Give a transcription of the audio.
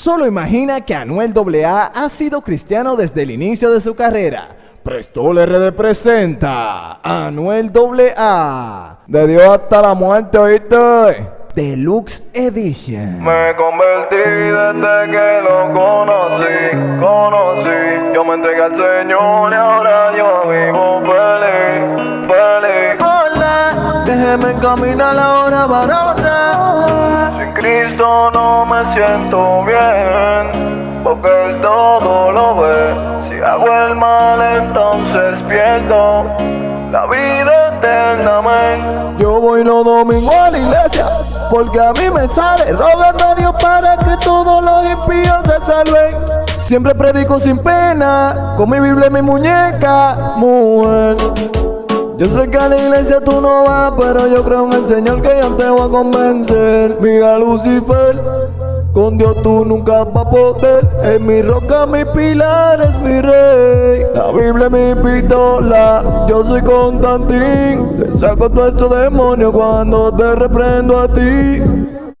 Solo imagina que Anuel AA ha sido cristiano desde el inicio de su carrera. Prestol RD presenta Anuel AA. De Dios hasta la muerte, ¿oíste? Deluxe Edition. Me convertí desde que lo conocí, conocí. Yo me entregué al Señor y ahora yo vivo feliz, feliz. Hola, déjeme caminar ahora, varona. Sin No me siento bien, porque Él todo lo ve. Si hago el mal, entonces pierdo la vida eternamente. Yo voy los domingos a la iglesia porque a mí me sale rogando a Dios para que todos los impíos se salven. Siempre predico sin pena, con mi Biblia y mi muñeca, mujer. Yo sé que a la iglesia tú no vas, pero yo creo en el Señor que yo te voy a convencer. Mira Lucifer, con Dios tú nunca vas a poder. Es mi roca, mi pilar, es mi rey. La Biblia es mi pistola, yo soy Constantín. Te saco todo estos demonios cuando te reprendo a ti.